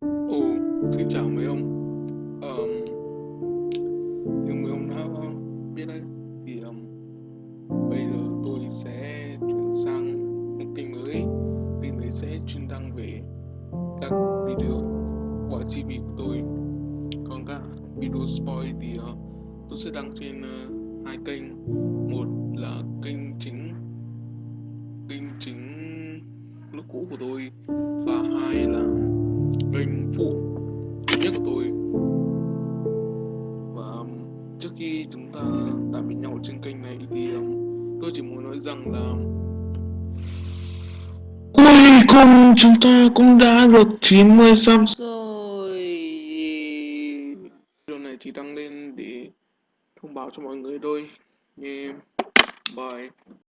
Ồ, xin chào mấy ông. Ờm, như mấy ông đã biết đấy, thì um, bây giờ tôi sẽ chuyển sang một kênh mới. Kênh mới sẽ chuyên đăng về các video của GB của tôi. Còn các video spoil thì uh, tôi sẽ đăng trên uh, hai kênh. Một là kênh chính kênh chính lúc cũ của tôi trước khi chúng ta tạm biệt nhau trên kênh này thì um, tôi chỉ muốn nói rằng là cuối cùng chúng ta cũng đã được 90 sub rồi. Video này chỉ đăng lên để thông báo cho mọi người thôi. Yeah. bye